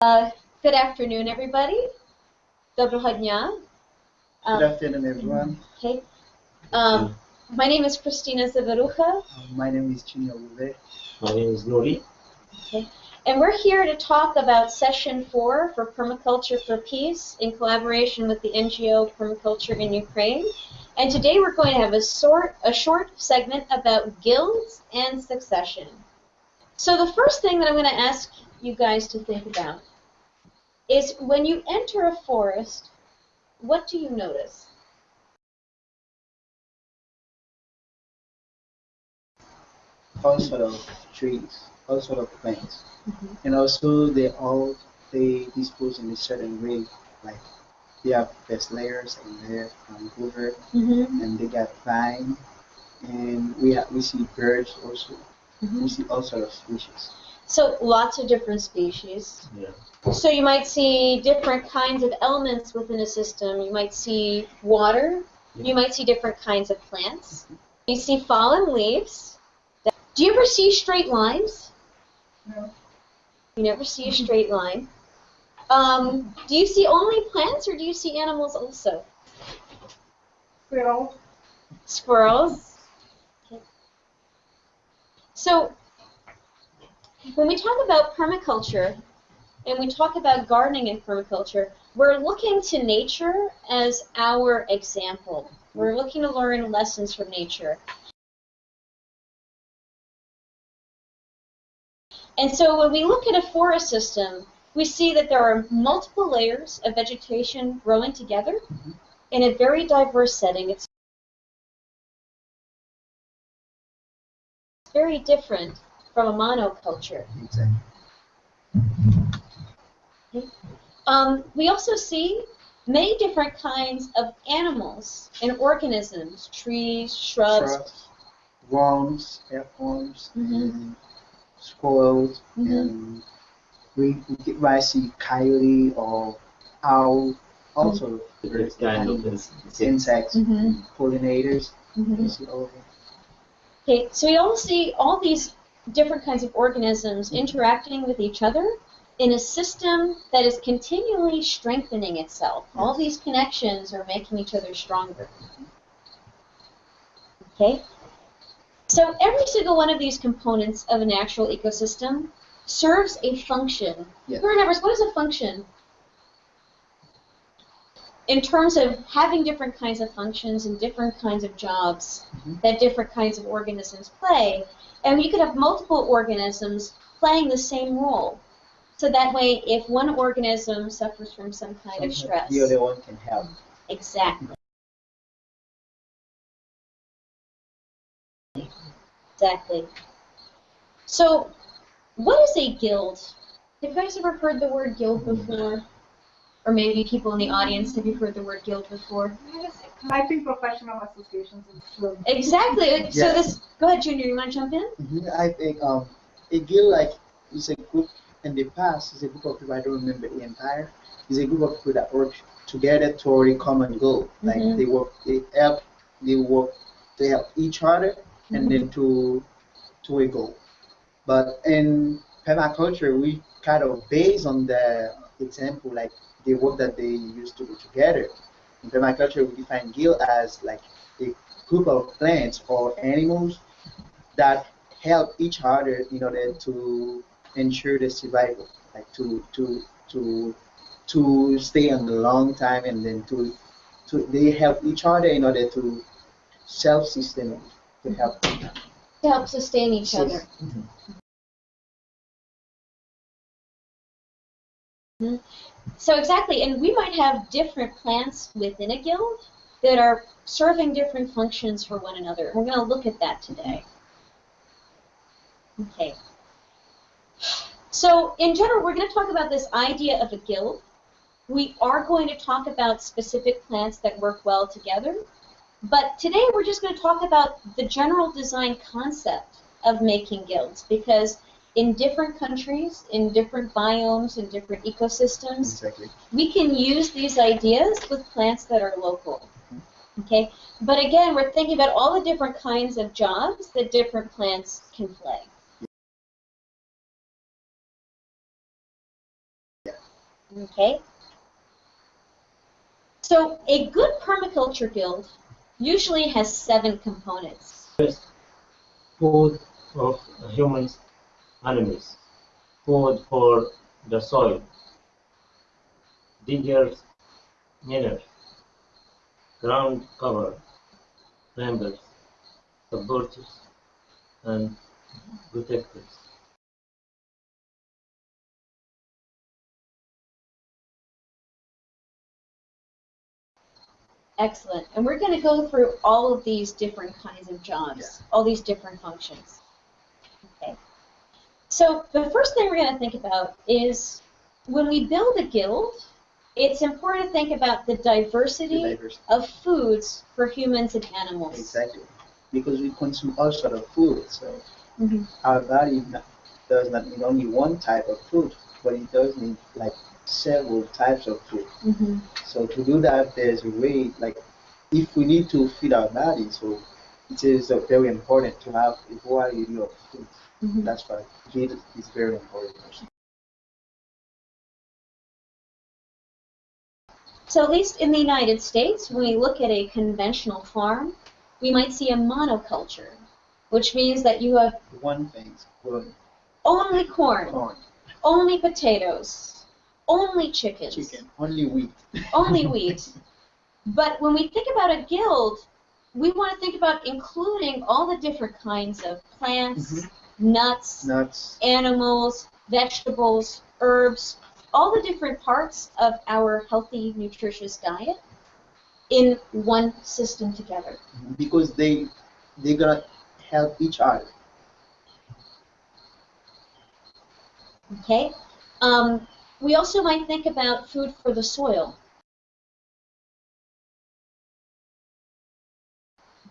Uh, good afternoon, everybody. Dobroho dня. Good Um, afternoon, everyone. okay. Um, my name is Christina Zaverucha, Uh, my name is Chinyo Ube. My name is Nuri. and we're here to talk about session four for Permaculture for Peace in collaboration with the NGO Permaculture in Ukraine. And today we're going to have a, sort, a short segment about guilds and succession. So the first thing that I'm going to ask you guys to think about is when you enter a forest, what do you notice? All sort of trees, all sort of plants, Mhm. and also they all they dispose in a certain way. Like they have best layers and layer um, over, Mm-hmm. and they got vine, and we have, we see birds also. We see all sort of species. So lots of different species. Yeah. So you might see different kinds of elements within a system. You might see water. You might see different kinds of plants. You see fallen leaves. Do you ever see straight lines? No. You never see a straight line. Um, do you see only plants or do you see animals also? Squirrel. Squirrels. Okay. So, when we talk about permaculture and we talk about gardening in permaculture, we're looking to nature as our example. We're looking to learn lessons from nature. And so when we look at a forest system, we see that there are multiple layers of vegetation growing together in a very diverse setting. It's very different from a monoculture. Exactly. Um, we also see many different kinds of animals and organisms, trees, shrubs. Shrubs, worms, earthworms, Mhm. and squirrels, Mhm. and we, we get- might see coyote or owl, also Different kind of insects. insects, Mhm. pollinators. Mhm. You see all of them. Okay, so we all see all these different kinds of organisms interacting with each other in a system that is continually strengthening itself. All these connections are making each other stronger. Okay? So every single one of these components of a natural ecosystem serves a function. Yeah. Who remembers what is a function? In terms of having different kinds of functions and different kinds of jobs Mhm. that different kinds of organisms play, and you could have multiple organisms playing the same role. So that way, if one organism suffers from some kind of stress, The other one can help. exactly. Exactly. So, what is a guild? Have you guys ever heard the word guild before? Or maybe people in the audience, have you heard the word guild before? I think professional associations is true. Exactly. So this, go ahead, Junior. You want to jump in? Mhm, I think um, a guild like is a group in the past is a group of people I don't remember the entire. Is a group of people that work together toward a common goal. Like Mhm. they work, they help, they work, they help each other, and then to to a goal. But in permaculture, we kind of base on the example like the work that they used to do together. In permaculture, we define guild as like a group of plants or animals that help each other in order to ensure the survival, like to to to to stay on the long time, and then to to they help each other in order to self-sustain, to help. To help sustain each other. Mm-hmm. So exactly, and we might have different plants within a guild that are serving different functions for one another. We're going to look at that today. Okay. So in general, we're going to talk about this idea of a guild. We are going to talk about specific plants that work well together. But today we're just going to talk about the general design concept of making guilds because in different countries, in different biomes, in different ecosystems, Exactly. we can use these ideas with plants that are local. Mm-hmm. Okay? But again, we're thinking about all the different kinds of jobs that different plants can play. Okay? So a good permaculture guild usually has seven components. Food of humans, animals. Food for the soil. Diggers, minerals. Ground cover. Members, supporters, and protectors. Excellent. And we're going to go through all of these different kinds of jobs, all these different functions. So the first thing we're going to think about is when we build a guild, it's important to think about the The diversity diversity. of foods for humans and animals. Exactly. Because we consume all sort of food, so Mhm. our body does not need only one type of food, but it does need like several types of food. Mhm. So to do that, there's a way, like, if we need to feed our body, so it is uh, very important to have a variety of food. Mhm. That's why food is very important. So at least in the United States, when we look at a conventional farm, we might see a monoculture, which means that you have One thing, corn, only corn, corn, only potatoes, only chickens, chicken, only wheat. only wheat. But when we think about a guild, we want to think about including all the different kinds of plants, Mhm. Nuts, Nuts, animals, vegetables, herbs, all the different parts of our healthy, nutritious diet in one system together. because they they're gonna help each other. Okay? Um, we also might think about food for the soil.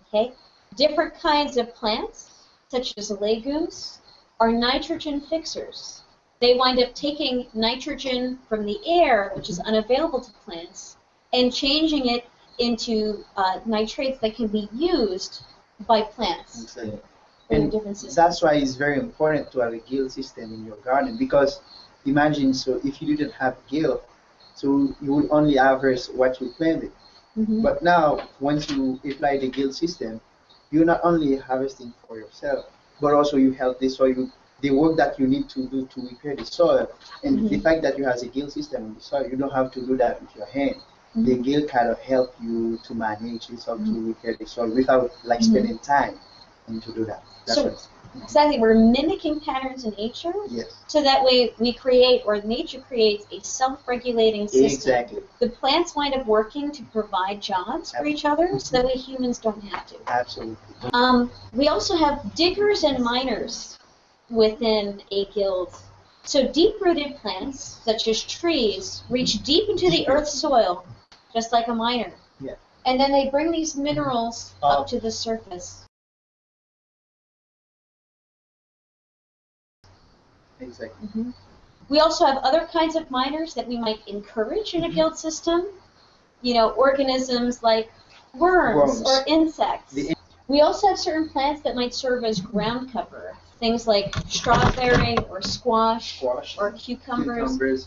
Okay? Different kinds of plants, such as legumes, are nitrogen fixers. They wind up taking nitrogen from the air, which is unavailable to plants, and changing it into uh, nitrates that can be used by plants. And. That's why it's very important to have a gill system in your garden because imagine so if you didn't have gill, so you would only harvest what you planted. Mhm. But now once you apply the gill system, you're not only harvesting for yourself, but also you help the soil. The work that you need to do to repair the soil, and the Mhm. fact that you have a gill system on the soil, you don't have to do that with your hand. The Mhm. gill kind of help you to manage this or to Mhm. repair the soil without like Mhm. spending time and to do that. That's So-. Exactly, we're mimicking patterns in nature, Yes. so that way we create, or nature creates, a self-regulating system. Exactly. The plants wind up working to provide jobs for each other, so that way humans don't have to. Absolutely. Um, we also have diggers and miners within a guild. So deep-rooted plants, such as trees, reach deep into the earth's soil, just like a miner. Yeah. And then they bring these minerals up Up. to the surface. Exactly. Mhm. We also have other kinds of miners that we might encourage in a guild system. You know, organisms like worms, Worms. or insects. The we also have certain plants that might serve as ground cover. Things like strawberry or squash Squash, or cucumbers. cucumbers,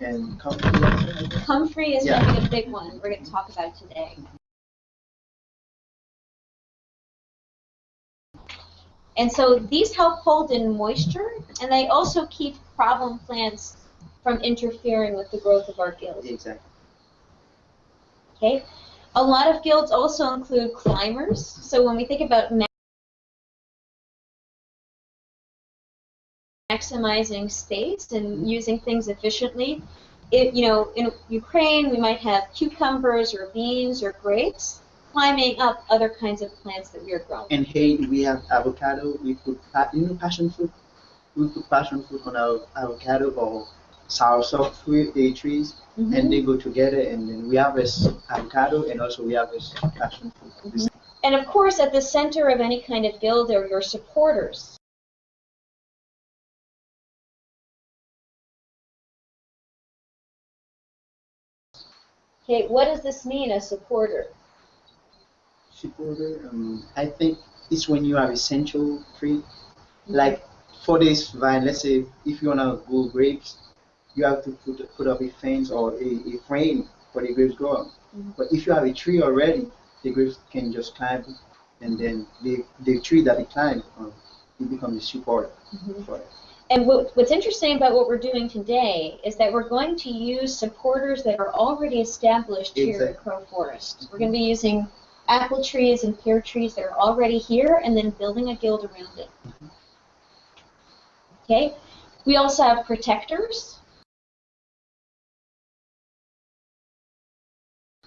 and comfrey. Comfrey is Yeah. going to be a big one we're going to talk about today. And so these help hold in moisture, and they also keep problem plants from interfering with the growth of our guild. Exactly. Okay? A lot of guilds also include climbers. So when we think about maximizing space and using things efficiently, it, you know, in Ukraine we might have cucumbers or beans or grapes climbing up other kinds of plants that we are growing. And hey, we have avocado. We put you know passion fruit. We put passion fruit on our avocado or sour soursop fruit trees, Mhm. and they go together. And then we harvest avocado, and also we harvest passion fruit. And of course, at the center of any kind of guild are your supporters. Okay, what does this mean, a supporter? Um, I think it's when you have essential tree. Like for this vine, let's say if you wanna grow grapes, you have to put, put up a fence or a, a frame for the grapes grow. Mhm. But if you have a tree already, the grapes can just climb, and then the, the tree that they climb, um, it becomes a support Mhm. for it. And what, what's interesting about what we're doing today is that we're going to use supporters that are already established here at Crow Forest. We're going to be using apple trees and pear trees that are already here and then building a guild around it. Okay? We also have protectors.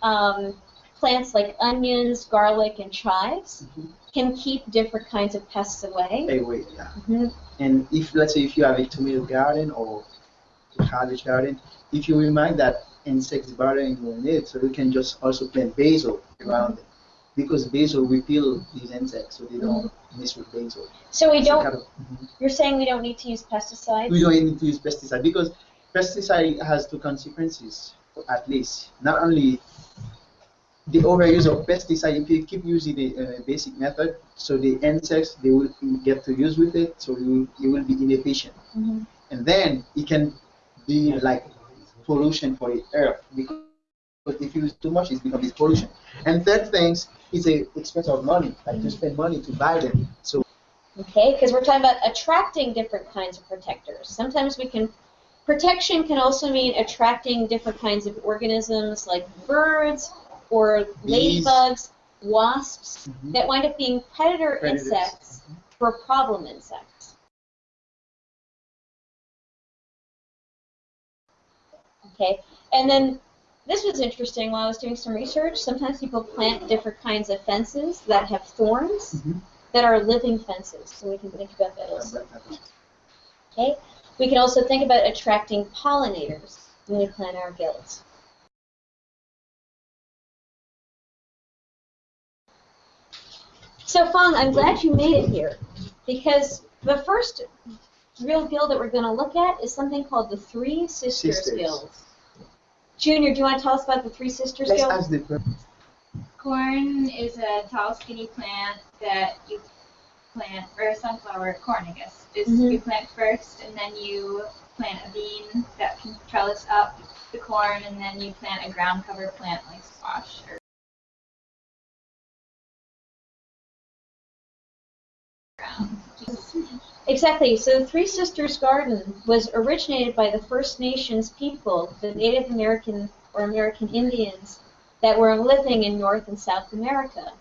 Um, plants like onions, garlic, and chives Mhm. can keep different kinds of pests away. Anyway, yeah. Mhm. And if let's say if you have a tomato garden or a cabbage garden, if you remind that insects bothering you in it, so you can just also plant basil around it. Because basil repel these insects, so they don't mess with basil. So we don't kind of- mhm. You're saying we don't need to use pesticides? We don't need to use pesticide because pesticide has two consequences at least. Not only the overuse of pesticide, if you keep using the uh, basic method, so the insects they will get to use with it, so you you will be inefficient. Mhm. and then it can be like pollution for the earth because if you use too much it becomes pollution and third things is a expense of money like you spend money to buy them so Okay, because we're talking about attracting different kinds of protectors. Sometimes we can, protection can also mean attracting different kinds of organisms like birds or ladybugs, wasps, Mhm. that wind up being predator Predators. insects for problem insects. Okay, and then this was interesting while I was doing some research. Sometimes people plant different kinds of fences that have thorns Mhm. that are living fences, so we can think about that also. Okay, we can also think about attracting pollinators when we plant our guilds. So Fong, I'm glad you made it here because the first real guild that we're going to look at is something called the Three Sisters, Sisters. Guild. Junior, do you want to tell us about the Three Sisters let's Guild? ask the per- Corn is a tall, skinny plant that you plant, or sunflower corn, I guess. Is Mhm. you plant first, and then you plant a bean that can trellis up the corn, and then you plant a ground cover plant like squash or Exactly. So the Three Sisters Garden was originated by the First Nations people, the Native American or American Indians that were living in North and South America.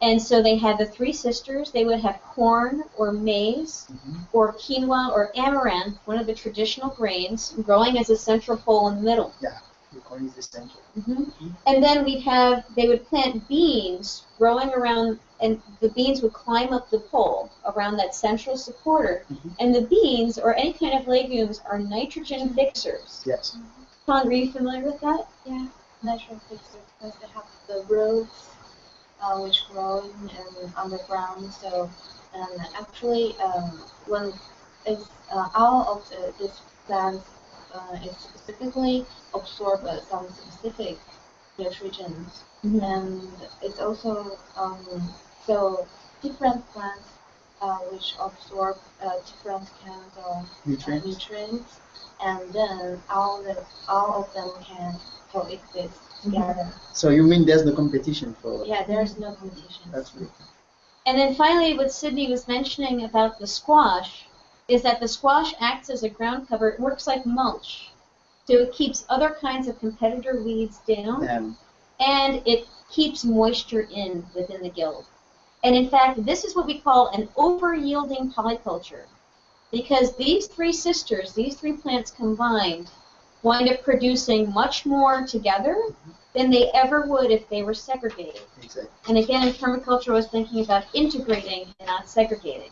And so they had the Three Sisters. They would have corn or maize Mhm. or quinoa or amaranth, one of the traditional grains, growing as a central pole in the middle. the corn is essential hmm And then we'd have, they would plant beans growing around, and the beans would climb up the pole around that central supporter. Mhm. And the beans, or any kind of legumes, are nitrogen fixers. yes Tom, are you familiar with that? Yeah, nitrogen fixers, because they have the roots uh, which grow in, in underground. So, and actually, um, when it's uh, all of the, this plant uh, is specifically absorb uh, some specific nutrients, and it's also um, so different plants uh, which absorb uh, different kinds of uh, nutrients nutrients, and then all the all of them can coexist together. so you mean there's no competition for Yeah, there's no competition. that's good And then finally, what Sydney was mentioning about the squash is that the squash acts as a ground cover. It works like mulch. So it keeps other kinds of competitor weeds down. and it keeps moisture in within the guild. And in fact, this is what we call an over-yielding polyculture. Because these three sisters, these three plants combined, wind up producing much more together than they ever would if they were segregated. exactly And again, in permaculture, I was thinking about integrating and not segregating.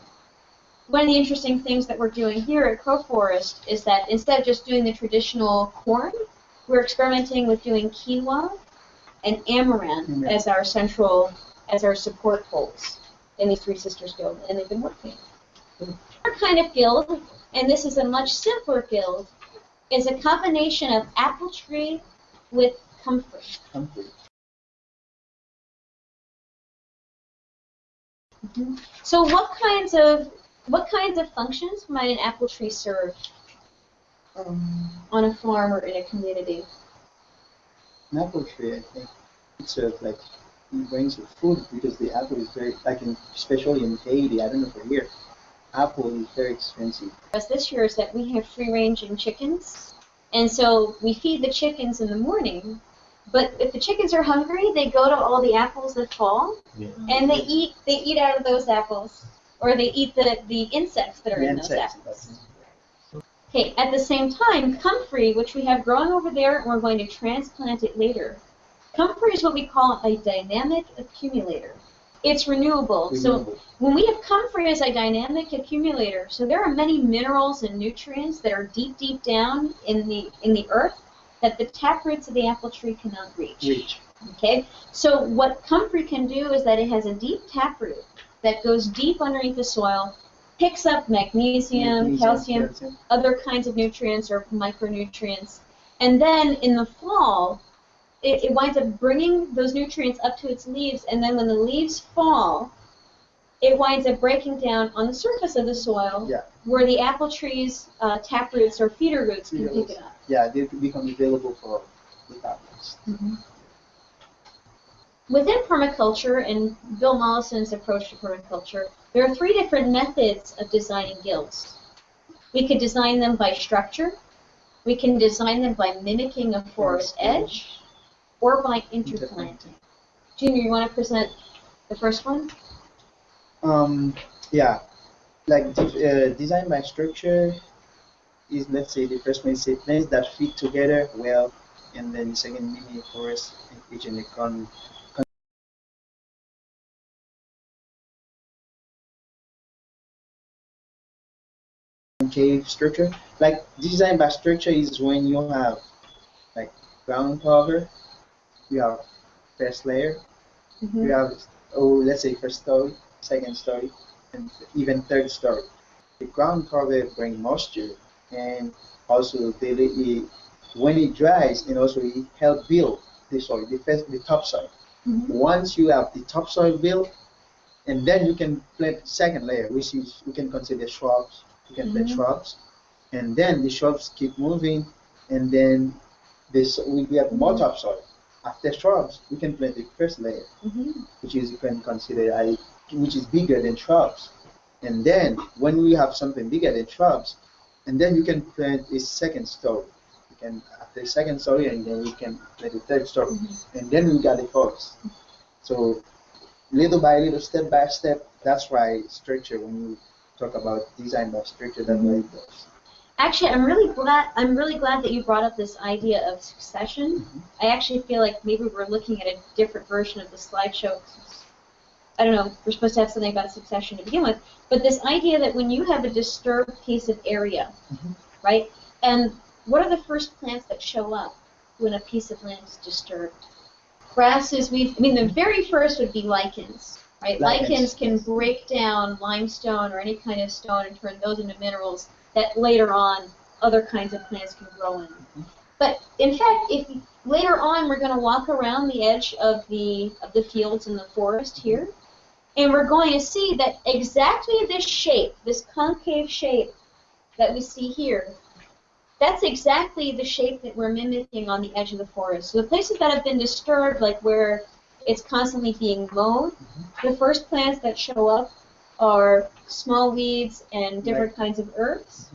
One of the interesting things that we're doing here at Crow Forest is that instead of just doing the traditional corn, we're experimenting with doing quinoa and amaranth Amaranth. as our central, as our support poles in these Three Sisters Guild, and they've been working. Our kind of guild, and this is a much simpler guild, is a combination of apple tree with comfrey. comfrey. So what kinds of what kinds of functions might an apple tree serve? Um, on a farm or in a community? an apple tree, I think, it's a, like it brings you food because the apple is very like in especially in Haiti. I don't know for here, apple is very expensive. us this year is that we have free ranging chickens. And so we feed the chickens in the morning. But if the chickens are hungry, they go to all the apples that fall Yeah. and they eat they eat out of those apples. Or they eat the, the insects that are The in those apples. Okay, at the same time, comfrey, which we have growing over there and we're going to transplant it later. Comfrey is what we call a dynamic accumulator. It's renewable. So when we have comfrey as a dynamic accumulator, so there are many minerals and nutrients that are deep, deep down in the in the earth that the taproots of the apple tree cannot reach. Rich. Okay, so what comfrey can do is that it has a deep taproot that goes deep underneath the soil, picks up magnesium, calcium, other kinds of nutrients or micronutrients, and then in the fall, it, it winds up bringing those nutrients up to its leaves, and then when the leaves fall, it winds up breaking down on the surface of the soil Yeah. where the apple tree's uh, taproots or feeder roots can pick roots. it up. Yeah, they become available for the apples. Within permaculture and Bill Mollison's approach to permaculture, there are three different methods of designing guilds. We could design them by structure, we can design them by mimicking a forest edge, or by interplanting. Junior, you want to present the first one? Um, yeah, like de- uh, design by structure is let's say the first one is plants that fit together well, and then the second mini forest which in the con concave structure. Like design by structure is when you have like ground cover, you have first layer, Mm-hmm. you have oh let's say first story, second story, and even third story. The ground cover bring moisture and also they, it, when it dries and also it help build the soil, the first the topsoil. Mhm. Once you have the topsoil built, and then you can plant second layer, which is you can consider shrubs. You can plant Mhm. shrubs, and then the shrubs keep moving, and then this we we have more topsoil. After shrubs, we can plant the first layer Mhm. which is you can consider a, which is bigger than shrubs. And then when we have something bigger than shrubs, and then you can plant a second story. You can after the second story, and then we can plant the third story, and then we got the forest. So little by little, step by step. That's why structure. When you talk about design by structure, that's what it does. Actually, I'm really glad. I'm really glad that you brought up this idea of succession. I actually feel like maybe we're looking at a different version of the slideshow. I don't know. We're supposed to have something about succession to begin with, but this idea that when you have a disturbed piece of area, Mhm. right? And what are the first plants that show up when a piece of land is disturbed? Grasses. We. I mean, the very first would be lichens, right? Lichens, Lichens can break down limestone or any kind of stone and turn those into minerals that later on other kinds of plants can grow in. But in fact, if later on we're going to walk around the edge of the of the fields in the forest here, and we're going to see that exactly this shape, this concave shape that we see here, that's exactly the shape that we're mimicking on the edge of the forest. So the places that have been disturbed, like where it's constantly being mowed, the first plants that show up are small weeds and different kinds of herbs.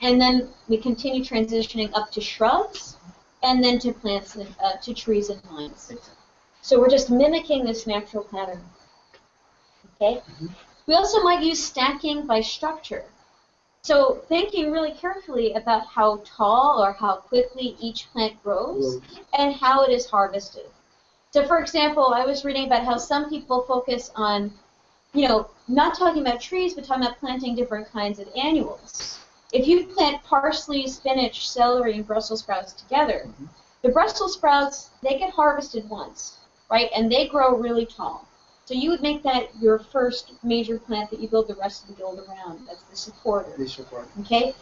And then we continue transitioning up to shrubs, and then to plants and uh, to trees and vines. So we're just mimicking this natural pattern. Okay. We also might use stacking by structure. So thinking really carefully about how tall or how quickly each plant grows and how it is harvested. So for example, I was reading about how some people focus on, you know, not talking about trees, but talking about planting different kinds of annuals. If you plant parsley, spinach, celery, and Brussels sprouts together, the Brussels sprouts, they get harvested once, right? And they grow really tall. So you would make that your first major plant that you build the rest of the build around. That's the supporter. They support. Okay?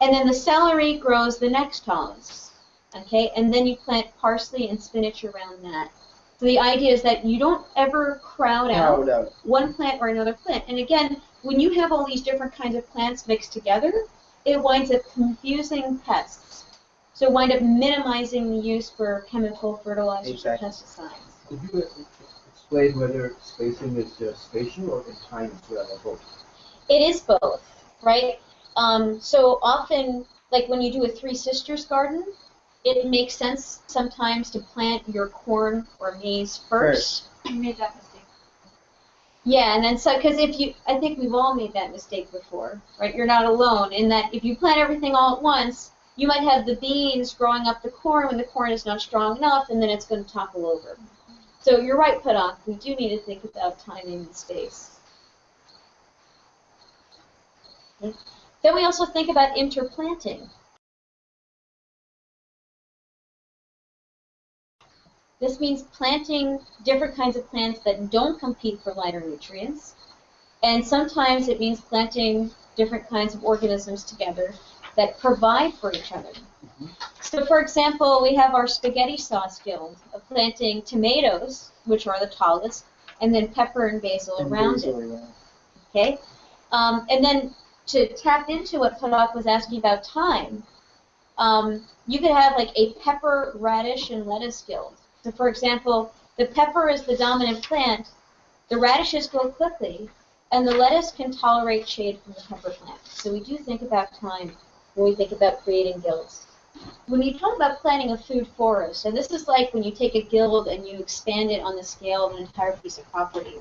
And then the celery grows the next tallest. Okay? And then you plant parsley and spinach around that. So the idea is that you don't ever crowd out Crowd out. one plant or another plant. And again, when you have all these different kinds of plants mixed together, it winds up confusing pests. So wind up minimizing the use for chemical fertilizers or Exactly. pesticides. Could you explain whether spacing is just spatial or in time as well, or both? It is both, right? Um, so often, like when you do a Three Sisters garden, it makes sense sometimes to plant your corn or maize first. You made that mistake. Yeah, and then so because if you, I think we've all made that mistake before, right? You're not alone in that if you plant everything all at once, you might have the beans growing up the corn when the corn is not strong enough, and then it's going to topple over. So you're right, Padok. We do need to think about timing and space. Then we also think about interplanting. This means planting different kinds of plants that don't compete for lighter nutrients. And sometimes it means planting different kinds of organisms together that provide for each other. So for example, we have our spaghetti sauce guild of planting tomatoes, which are the tallest, and then pepper and basil And around basil, it. yeah. Okay? Um, and then to tap into what Padak was asking about time, um, you could have like a pepper, radish, and lettuce guild. So for example, the pepper is the dominant plant, the radishes grow quickly, and the lettuce can tolerate shade from the pepper plant. So we do think about time when we think about creating guilds. When you talk about planting a food forest, and this is like when you take a guild and you expand it on the scale of an entire piece of property.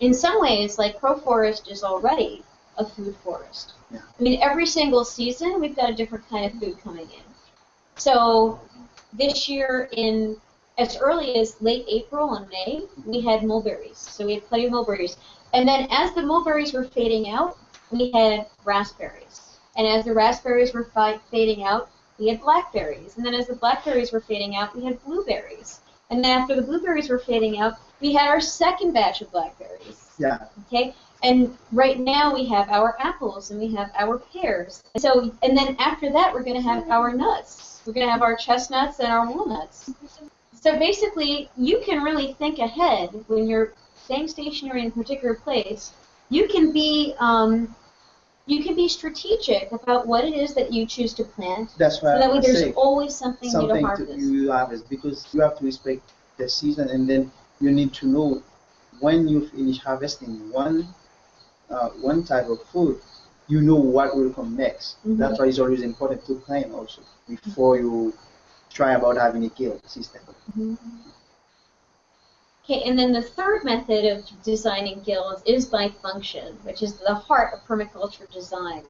In some ways, like Crow Forest is already a food forest. Yeah. I mean, every single season we've got a different kind of food coming in. So this year in as early as late April and May, we had mulberries. So we had plenty of mulberries. And then as the mulberries were fading out, we had raspberries. And as the raspberries were fading out, we had blackberries. And then as the blackberries were fading out, we had blueberries. And then after the blueberries were fading out, we had our second batch of blackberries. Yeah. Okay? And right now we have our apples and we have our pears. And so and then after that we're gonna have our nuts. We're gonna have our chestnuts and our walnuts. So basically you can really think ahead when you're staying stationary in a particular place. You can be um, you can be strategic about what it is that you choose to plant. That's So that way there's always something, new to something to harvest. you harvest because you have to respect the season and then you need to know when you finish harvesting one uh, one type of food, you know what will come next. Mhm. That's why it's always important to plan also before you try about having a guild system. Mm-hmm. Okay, and then the third method of designing guilds is by function, which is the heart of permaculture design.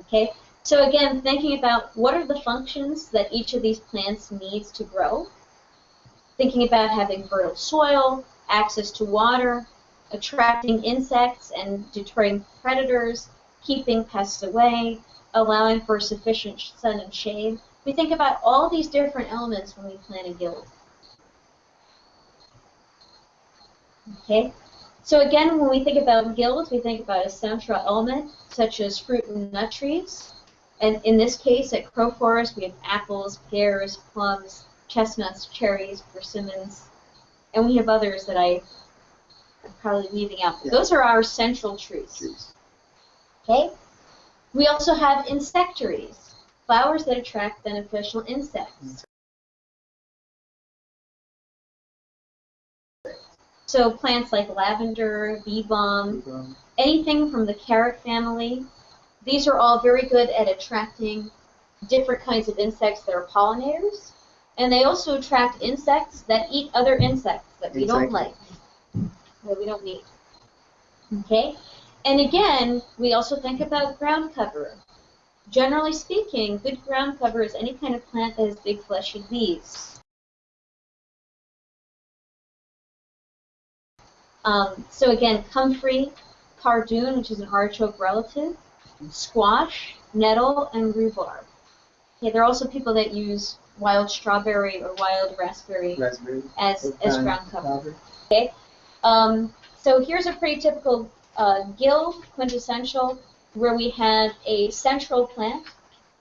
Okay, so again, thinking about what are the functions that each of these plants needs to grow. Thinking about having fertile soil, access to water, attracting insects and deterring predators, keeping pests away, allowing for sufficient sun and shade. We think about all these different elements when we plan a guild. Okay, so again, when we think about guilds, we think about a central element such as fruit and nut trees. And in this case, at Crow Forest, we have apples, pears, plums, chestnuts, cherries, persimmons, and we have others that I am probably leaving out. Yeah. Those are our central trees. Okay? We also have insectaries, flowers that attract beneficial insects. Mm. So plants like lavender, bee balm, anything from the carrot family, these are all very good at attracting different kinds of insects that are pollinators. And they also attract insects that eat other insects that we don't like, that we don't need. Okay? And again, we also think about ground cover. Generally speaking, good ground cover is any kind of plant that has big fleshy leaves. Um, so again, comfrey, cardoon, which is an artichoke relative, squash, nettle, and rhubarb. Okay, there are also people that use wild strawberry or wild raspberry raspberry. as, as ground cover. cover. Okay. Um, so here's a pretty typical uh, gill quintessential where we have a central plant,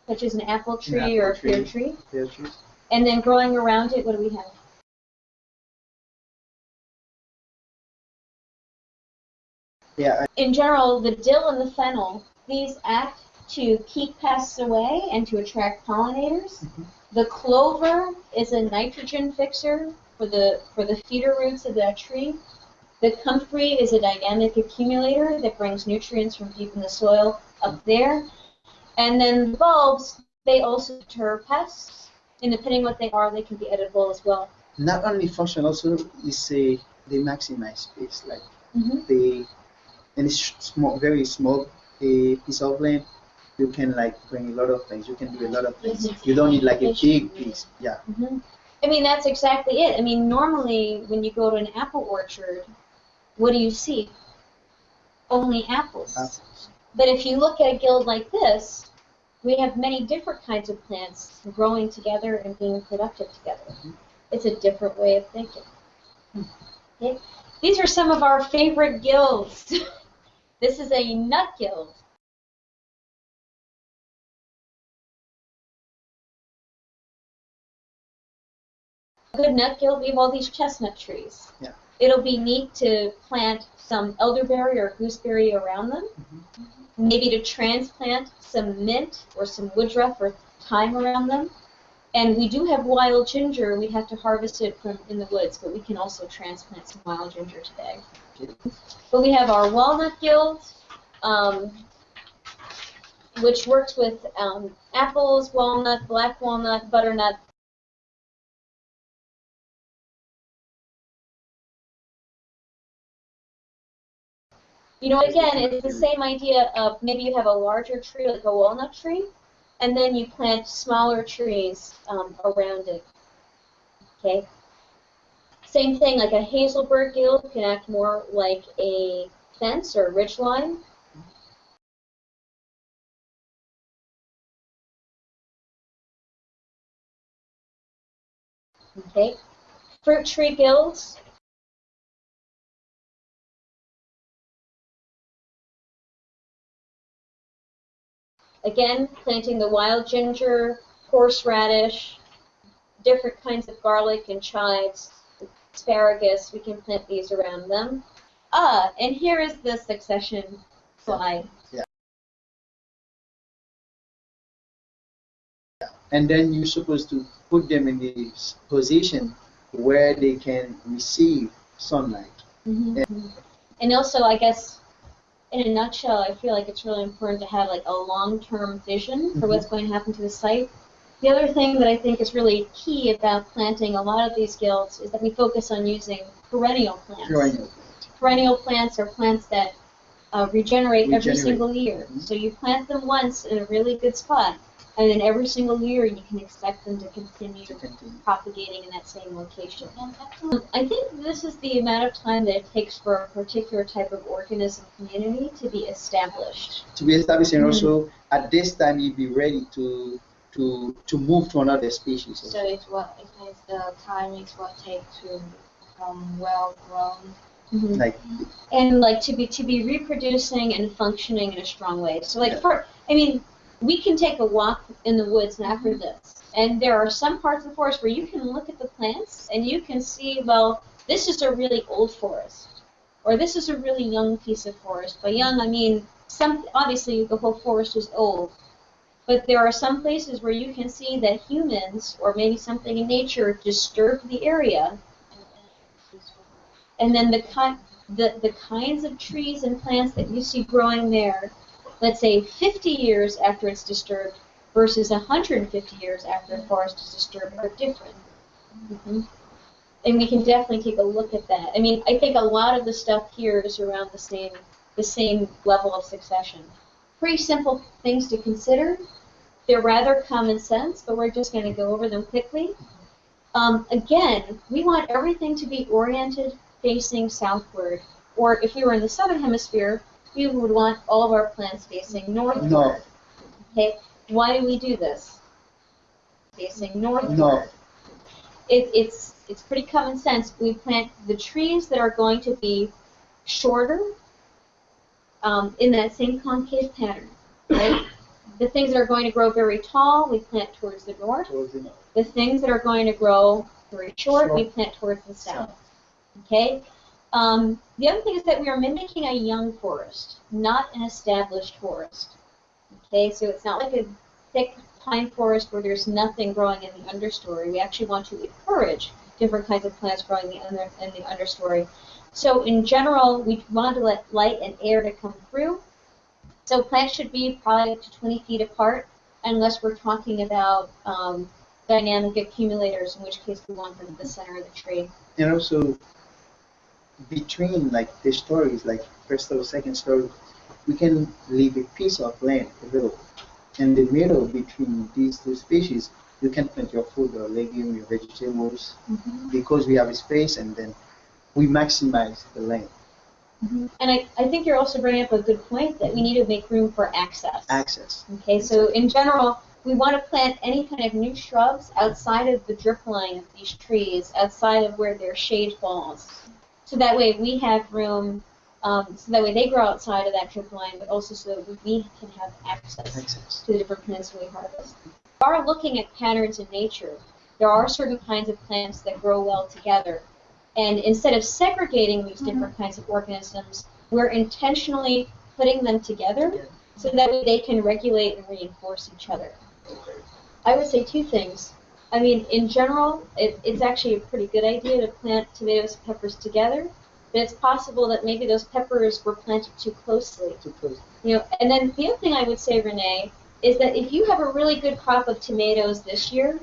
such as an apple tree or a apple pear tree. Pear trees. and then growing around it, what do we have? Yeah, In general, the dill and the fennel, these act to keep pests away and to attract pollinators. Mhm. The clover is a nitrogen fixer for the for the feeder roots of that tree. The comfrey is a dynamic accumulator that brings nutrients from deep in the soil up there. And then the bulbs, they also deter pests. And depending what they are, they can be edible as well. not only function, also is a they maximize space. Like Mm-hmm. they, and it's small, very small a piece of land. You can like bring a lot of things. You can do a lot of things. You don't need like a big piece. Yeah. hmm I mean, that's exactly it. I mean, normally when you go to an apple orchard, what do you see? Only apples. Apples. But if you look at a guild like this, we have many different kinds of plants growing together and being productive together. Mm-hmm. It's a different way of thinking. Okay? These are some of our favorite guilds. this is a nut guild. A good nut guild, we have all these chestnut trees. Yeah. It'll be neat to plant some elderberry or gooseberry around them. Maybe to transplant some mint or some woodruff or thyme around them. And we do have wild ginger. We have to harvest it from in the woods, but we can also transplant some wild ginger today. But we have our walnut guild, um, which works with um, apples, walnut, black walnut, butternut, You know, again, it's the same idea of maybe you have a larger tree, like a walnut tree, and then you plant smaller trees um, around it. Okay? Same thing, like a hazelbird guild can act more like a fence or a ridge line. Okay? Fruit tree guilds Again, planting the wild ginger, horseradish, different kinds of garlic and chives, asparagus, we can plant these around them. Ah, and here is the succession slide. And then you're supposed to put them in this position where they can receive sunlight. And also, I guess, in a nutshell, I feel like it's really important to have like a long-term vision for what's going to happen to the site. The other thing that I think is really key about planting a lot of these guilds is that we focus on using perennial plants. Perennial. Perennial plants are plants that uh, regenerate, every single year. Mhm. So you plant them once in a really good spot, and then every single year you can expect them to continue To continue. propagating in that same location. Um, I think this is the amount of time that it takes for a particular type of organism community to be established. To be established and Mhm. also at this time you'll be ready to to to move to another species. so it's what it takes the time it's what takes to become well grown. Like and like to be to be reproducing and functioning in a strong way. So like Yeah. for I mean, we can take a walk in the woods after mm-hmm. this, and there are some parts of the forest where you can look at the plants and you can see well, this is a really old forest, or this is a really young piece of forest. By young, I mean some obviously the whole forest is old. But there are some places where you can see that humans, or maybe something in nature, disturbed the area And, and it's useful. and then the, ki- the, the kinds of trees and plants that you see growing there, let's say 50 years after it's disturbed versus 150 years after a forest is disturbed are different. Mhm. And we can definitely take a look at that. I mean, I think a lot of the stuff here is around the same, the same level of succession. Pretty simple things to consider. They're rather common sense, but we're just going to go over them quickly. Um, again, we want everything to be oriented facing southward. Or if we were in the southern hemisphere, we would want all of our plants facing northward. No. Okay, why do we do this? Facing northward. No. It, it's it's pretty common sense. We plant the trees that are going to be shorter um, in that same concave pattern. Right? the things that are going to grow very tall, we plant towards the north. towards the north. The things that are going to grow very short, we plant towards the south. Okay? Um, the other thing is that we are mimicking a young forest, not an established forest. Okay, so it's not like a thick pine forest where there's nothing growing in the understory. We actually want to encourage different kinds of plants growing in the, in the understory. So in general, we want to let light and air to come through. So plants should be probably up to 20 feet apart, unless we're talking about um, dynamic accumulators, in which case we want them at the center of the tree. And also, between like the stories, like first or second story, we can leave a piece of land available. In the middle between these two species, you can plant your food, your legume, your vegetables, mm-hmm. because we have a space and then we maximize the land. Mm-hmm. And I, I think you're also bringing up a good point that we need to make room for access. Access. Okay, so in general, we want to plant any kind of new shrubs outside of the drip line of these trees, outside of where their shade falls. So that way we have room, um, so that way they grow outside of that drip line, but also so that we can have access Access. to the different plants we harvest. We are looking at patterns in nature. There are certain kinds of plants that grow well together. And instead of segregating these different kinds of organisms, we're intentionally putting them together so that way they can regulate and reinforce each other. I would say two things. I mean, in general, it, it's actually a pretty good idea to plant tomatoes and peppers together, but it's possible that maybe those peppers were planted too closely. Too close. You know, and then the other thing I would say, Renee, is that if you have a really good crop of tomatoes this year,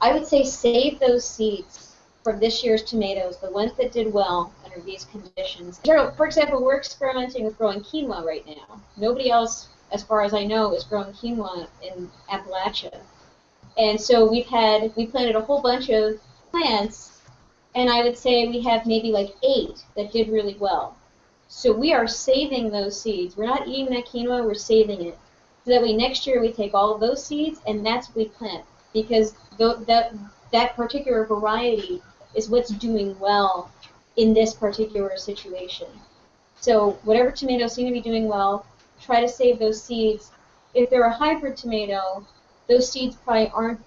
I would say save those seeds from this year's tomatoes, the ones that did well under these conditions. For example, we're experimenting with growing quinoa right now. Nobody else, as far as I know, is growing quinoa in Appalachia. And so we've had, we planted a whole bunch of plants, and I would say we have maybe like eight that did really well. So we are saving those seeds. We're not eating that quinoa, we're saving it. So that way next year we take all of those seeds and that's what we plant. Because th- that, that particular variety is what's doing well in this particular situation. So whatever tomatoes seem to be doing well, try to save those seeds. If they're a hybrid tomato, those seeds probably aren't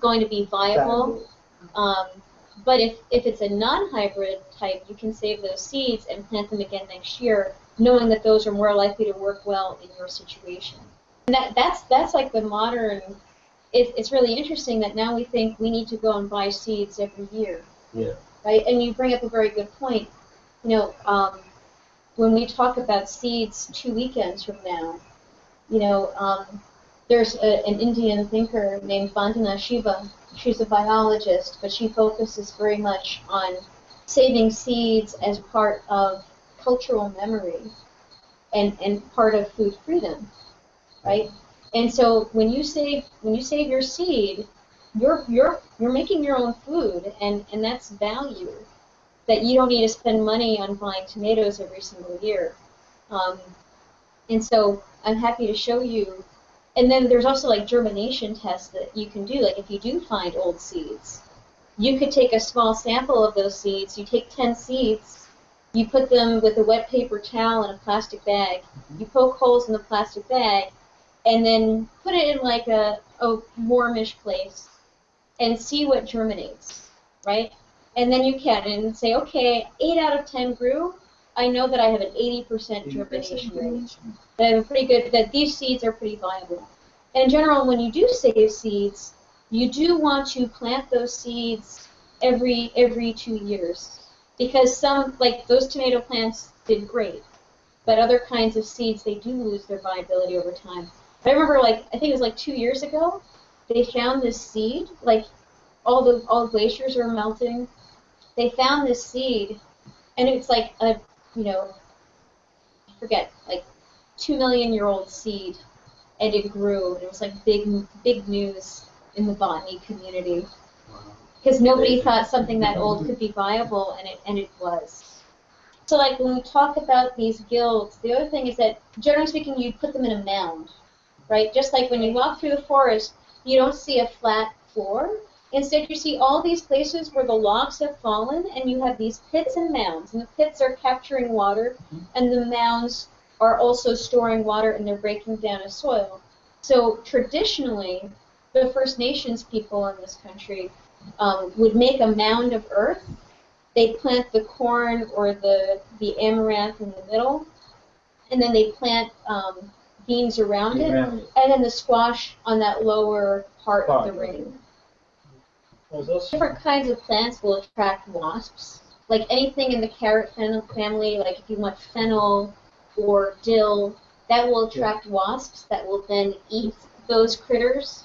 going to be viable. Um, but if, if it's a non-hybrid type, you can save those seeds and plant them again next year, knowing that those are more likely to work well in your situation. And that, that's that's like the modern. It, it's really interesting that now we think we need to go and buy seeds every year. Yeah. Right. And you bring up a very good point. You know, um, when we talk about seeds two weekends from now, you know, um, there's a, an Indian thinker named Vandana Shiva. She's a biologist, but she focuses very much on saving seeds as part of cultural memory and, and part of food freedom, right? And so when you save when you save your seed, you're you're you're making your own food, and and that's value that you don't need to spend money on buying tomatoes every single year. Um, and so I'm happy to show you. And then there's also like germination tests that you can do. Like if you do find old seeds, you could take a small sample of those seeds. You take 10 seeds, you put them with a wet paper towel in a plastic bag. You poke holes in the plastic bag, and then put it in like a, a warmish place, and see what germinates, right? And then you can and say, okay, eight out of 10 grew. I know that I have an 80% germination rate. That I'm pretty good. That these seeds are pretty viable. And in general, when you do save seeds, you do want to plant those seeds every every two years because some like those tomato plants did great, but other kinds of seeds they do lose their viability over time. I remember like I think it was like two years ago, they found this seed like all the all the glaciers are melting. They found this seed, and it's like a you know I forget like two million year old seed, and it grew. It was like big big news in the botany community because nobody thought something that old could be viable, and it and it was. So like when we talk about these guilds, the other thing is that generally speaking, you put them in a mound, right? Just like when you walk through the forest, you don't see a flat floor. Instead, you see all these places where the logs have fallen, and you have these pits and mounds. And the pits are capturing water, and the mounds are also storing water, and they're breaking down as soil. So traditionally, the First Nations people in this country um, would make a mound of earth, they plant the corn or the, the amaranth in the middle, and then they plant um, beans around it, and then the squash on that lower part of the ring. Different kinds of plants will attract wasps. Like anything in the carrot fennel family, like if you want fennel or dill, that will attract wasps that will then eat those critters.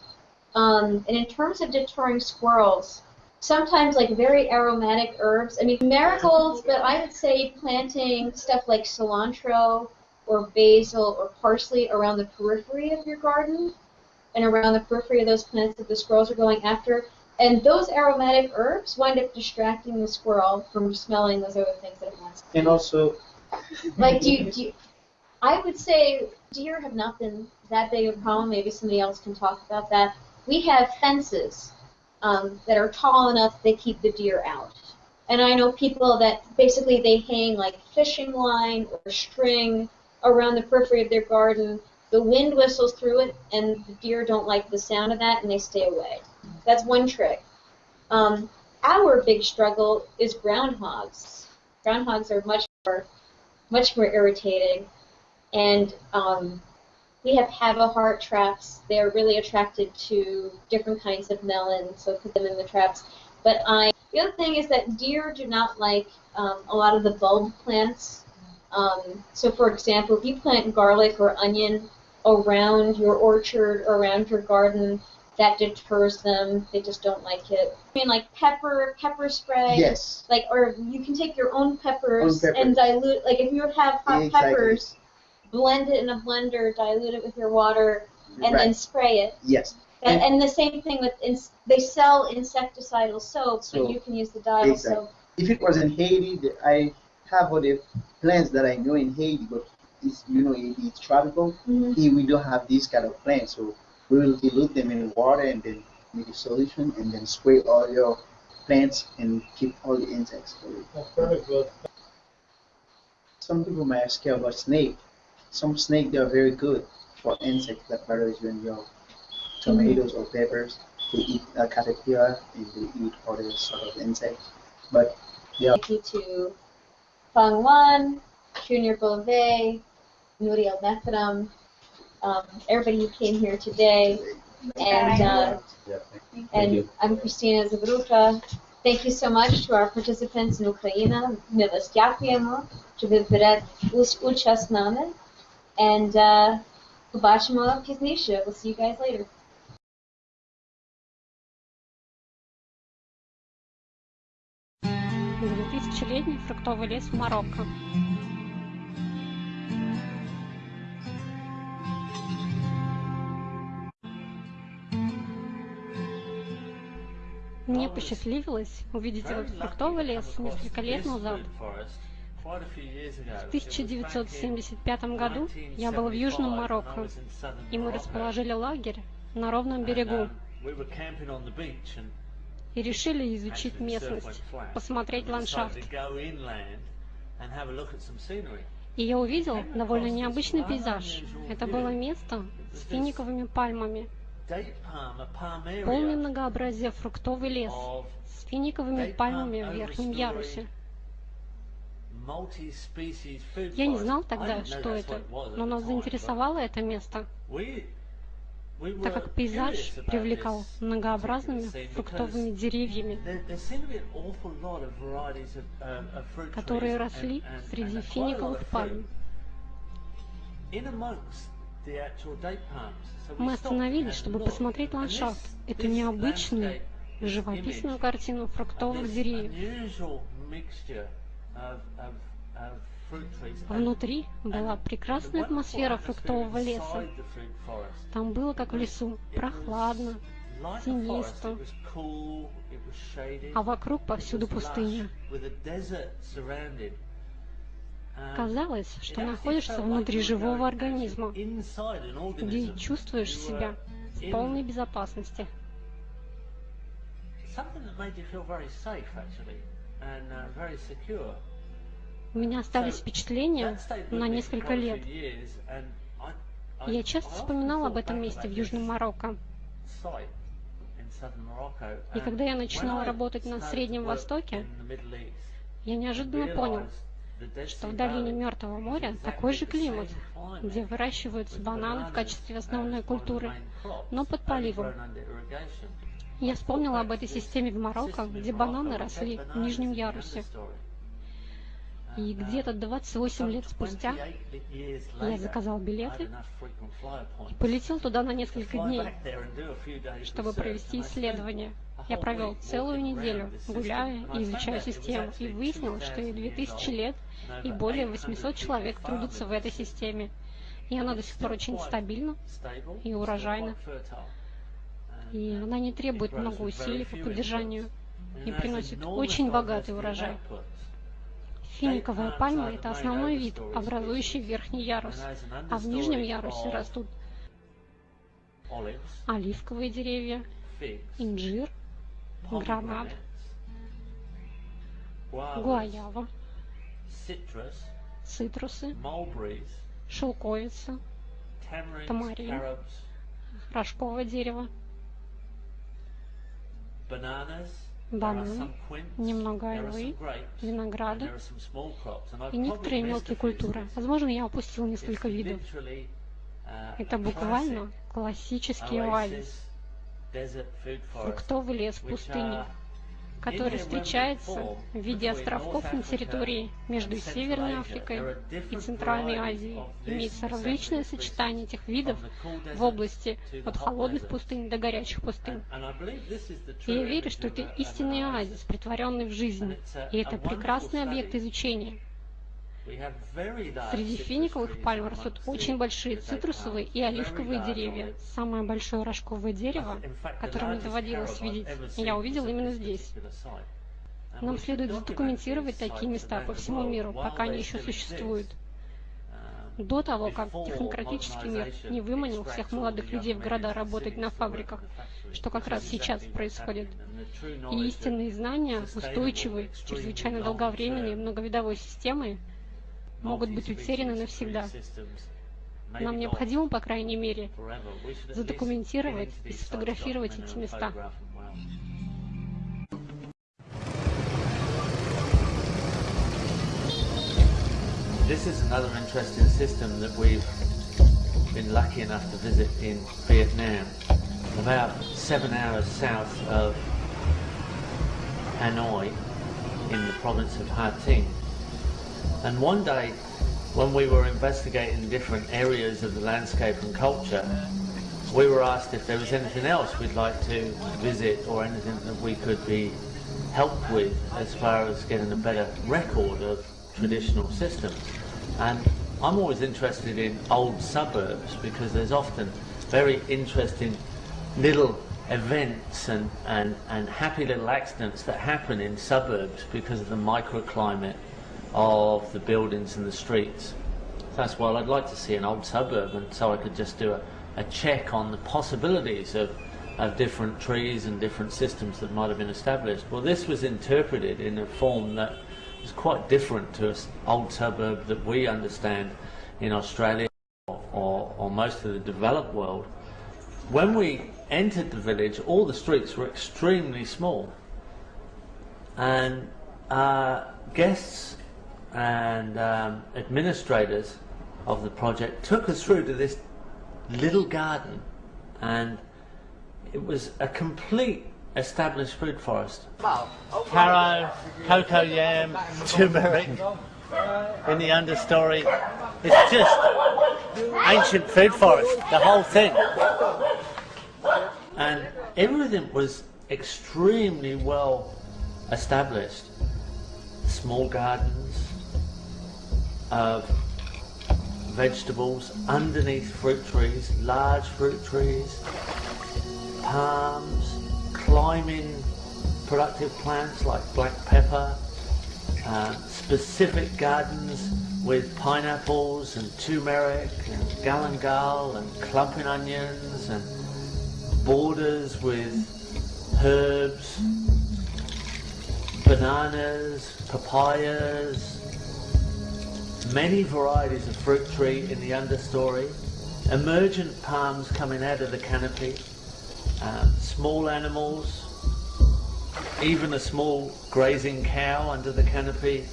Um, and in terms of deterring squirrels, sometimes like very aromatic herbs. I mean marigolds, but I would say planting stuff like cilantro or basil or parsley around the periphery of your garden and around the periphery of those plants that the squirrels are going after. And those aromatic herbs wind up distracting the squirrel from smelling those other things that it wants. And also, Like, do you, do you, I would say deer have not been that big of a problem. Maybe somebody else can talk about that. We have fences um, that are tall enough they keep the deer out. And I know people that basically they hang like fishing line or string around the periphery of their garden. The wind whistles through it, and the deer don't like the sound of that, and they stay away. That's one trick. Um, our big struggle is groundhogs. Groundhogs are much more, much more irritating, and um, we have Havahart traps. They're really attracted to different kinds of melon, so put them in the traps. But I, the other thing is that deer do not like um, a lot of the bulb plants. Um, so, for example, if you plant garlic or onion around your orchard or around your garden, that deters them. They just don't like it. I mean, like pepper, pepper spray. yes, Like, or you can take your own peppers, Own peppers. and dilute. Like, if you have hot Exactly. peppers, blend it in a blender, dilute it with your water, and right. then spray it. yes, And, And- the same thing with ins- they sell insecticidal soaps, So- but you can use the dial Exactly. soap. if it was in Haiti, I have other plants that I know in Haiti, but it's you know it, it's tropical. Mhm. Here we don't have these kind of plants, so we will dilute them in water and then make a solution and then spray all your plants and keep all the insects away. that's very good. Some people might ask you about snake. Some snake they are very good for insects that bothers you in your tomatoes or peppers. They eat uh, caterpillar and they eat other sort of insects. But yeah. Thank you to Fang Wan, Junior Beauvais, Nuriel Methadam, um, everybody who came here today. And, uh, and I'm Christina Zabruta. Thank you so much to our participants in Ukraine. Ми вас дякуємо, що ви берете ус- участь з нами. And uh, побачимо пізніше. We'll see you guys later. Двухтысячелетний фруктовый лес в Марокко. Мне посчастливилось увидеть этот фруктовый лес несколько лет назад. В 1975 году я был в Южном Марокко, и мы расположили лагерь на ровном берегу и решили изучить местность, посмотреть ландшафт. И я увидел довольно необычный пейзаж. Это было место с финиковыми пальмами, полное многообразие фруктовый лес с финиковыми пальмами в верхнем ярусе. Я не знал тогда, что это, но нас заинтересовало это место, так как пейзаж привлекал многообразными фруктовыми деревьями, которые росли среди финиковых пальм. Мы остановились, чтобы посмотреть ландшафт, эту необычную, живописную картину фруктовых деревьев. Внутри была прекрасная атмосфера фруктового леса. Там было, как в лесу, прохладно, тенисто, а вокруг повсюду пустыня. Казалось, что находишься внутри живого организма, где чувствуешь себя в полной безопасности. У меня остались впечатления на несколько лет. Я часто вспоминал об этом месте в Южном Марокко. И когда я начинала работать на Среднем Востоке, Я неожиданно понял, что в долине Мертвого моря такой же климат, где выращиваются бананы в качестве основной культуры, но под поливом. Я вспомнил об этой системе в Марокко, где бананы росли в нижнем ярусе. И где-то 28 лет спустя я заказал билеты и полетел туда на несколько дней, чтобы провести исследование. Я провел целую неделю, гуляя и изучая систему, и выяснил, что ей 2000 лет, и более 800 человек трудятся в этой системе. И она до сих пор очень стабильна и урожайна. И она не требует много усилий по поддержанию и приносит очень богатый урожай. Финиковая пальма – это основной вид, образующий верхний ярус, а в нижнем ярусе растут оливковые деревья, инжир, гранат, гуаява, цитрусы, шелковица, тамарин, рожковое дерево, бананы, немного айвы, винограда и некоторые мелкие культуры. Возможно, я опустил несколько видов. Это буквально классический оазис, фруктовый лес в пустыне, который встречается в виде островков на территории между Северной Африкой и Центральной Азией. Имеется различное сочетание этих видов в области от холодных пустынь до горячих пустынь. И я верю, что это истинный оазис, притворенный в жизнь. И это прекрасный объект изучения. Среди финиковых пальм растут очень большие цитрусовые и оливковые деревья. Самое большое рожковое дерево, которое мне доводилось видеть, я увидел именно здесь. Нам следует задокументировать такие места по всему миру, пока они еще существуют. До того, как технократический мир не выманил всех молодых людей в города работать на фабриках, что как раз сейчас происходит. И истинные знания, устойчивой, чрезвычайно долговременной многовидовой системы могут быть утеряны навсегда. Нам необходимо, по крайней мере, задокументировать и сфотографировать эти места. This is another interesting system that we've been lucky enough to visit in Vietnam, about seven hours south of Hanoi in the province of Ha Tinh. And one day, when we were investigating different areas of the landscape and culture, we were asked if there was anything else we'd like to visit or anything that we could be helped with as far as getting a better record of traditional systems. And I'm always interested in old suburbs because there's often very interesting little events and, and, and happy little accidents that happen in suburbs because of the microclimate of the buildings and the streets. That's why I'd like to see an old suburb and so I could just do a, a check on the possibilities of, of different trees and different systems that might have been established. Well, this was interpreted in a form that is quite different to an old suburb that we understand in Australia or, or, most of the developed world. When we entered the village, all the streets were extremely small. And uh, guests and um, administrators of the project took us through to this little garden and it was a complete established food forest. Taro, cocoa yam, turmeric in the understory. It's just ancient food forest, the whole thing. And everything was extremely well established. Small gardens, of vegetables underneath fruit trees, large fruit trees, palms, climbing productive plants like black pepper, uh, specific gardens with pineapples and turmeric and galangal and clumping onions and borders with herbs, bananas, papayas, many varieties of fruit tree in the understory, emergent palms coming out of the canopy, um, small animals, even a small grazing cow under the canopy,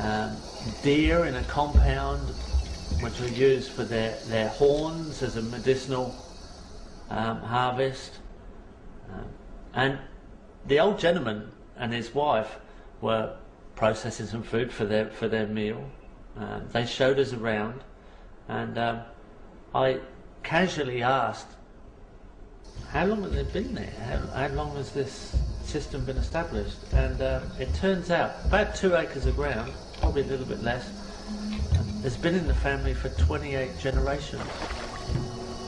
um, deer in a compound, which were used for their, their horns as a medicinal um, harvest. Um, and the old gentleman and his wife were processing some food for their for their meal. Uh, they showed us around, and um, I casually asked, "How long have they been there? How, how long has this system been established?" And uh, it turns out about two acres of ground, probably a little bit less, has been in the family for 28 generations.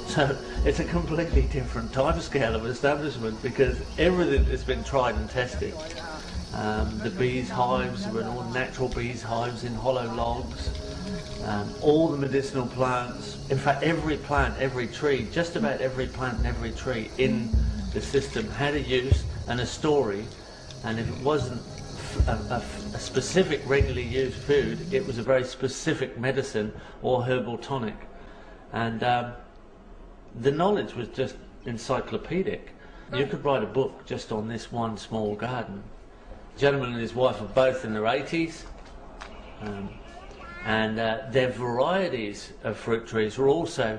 So it's a completely different timescale of establishment because everything has been tried and tested. Um, the bees hives were all natural bees hives in hollow logs. Um, all the medicinal plants, in fact every plant, every tree, just about every plant and every tree in the system had a use and a story and if it wasn't a, a, a specific regularly used food, it was a very specific medicine or herbal tonic. And um, the knowledge was just encyclopedic. You could write a book just on this one small garden. The gentleman and his wife are both in their 80s, um, and uh, their varieties of fruit trees are also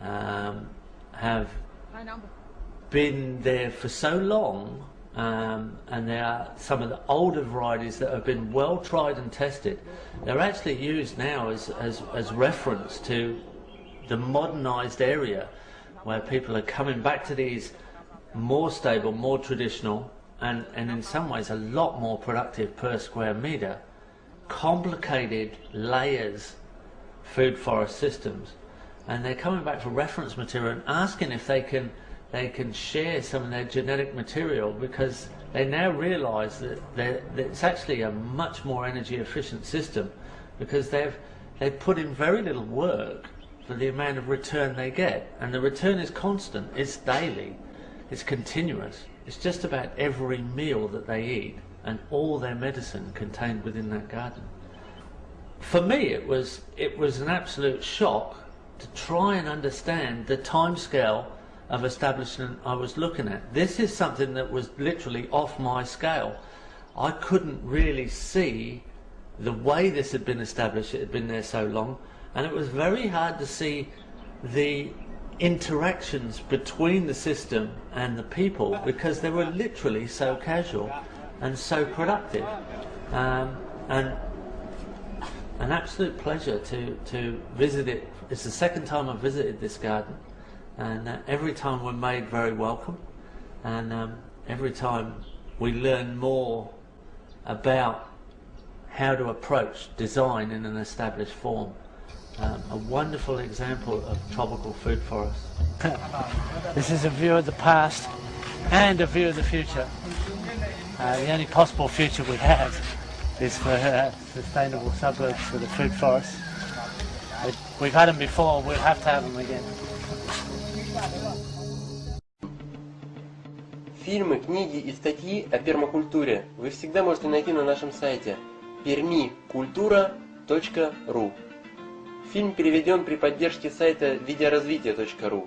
um, have been there for so long, um, and they are some of the older varieties that have been well tried and tested. They're actually used now as, as, as reference to the modernised area where people are coming back to these more stable, more traditional, and, and in some ways a lot more productive per square metre, complicated layers food forest systems. And they're coming back for reference material and asking if they can they can share some of their genetic material because they now realise that, that it's actually a much more energy efficient system because they've they've put in very little work for the amount of return they get. And the return is constant, it's daily, it's continuous. It's just about every meal that they eat and all their medicine contained within that garden. For me, it was, it was an absolute shock to try and understand the timescale of establishment I was looking at. This is something that was literally off my scale. I couldn't really see the way this had been established, it had been there so long, and it was very hard to see the interactions between the system and the people because they were literally so casual and so productive. Um, and an absolute pleasure to, to visit it. It's the second time I've visited this garden, and uh, every time we're made very welcome, and um, every time we learn more about how to approach design in an established form um, a wonderful example of tropical food forest. this is a view of the past and a view of the future. Uh, the only possible future we have is for uh, sustainable suburbs for the food forest. We've had them before, we'll have to have them again. Фильмы, книги и статьи о пермакультуре вы всегда можете найти на нашем сайте пермакультура.ру. Фильм переведен при поддержке сайта видеоразвитие.ру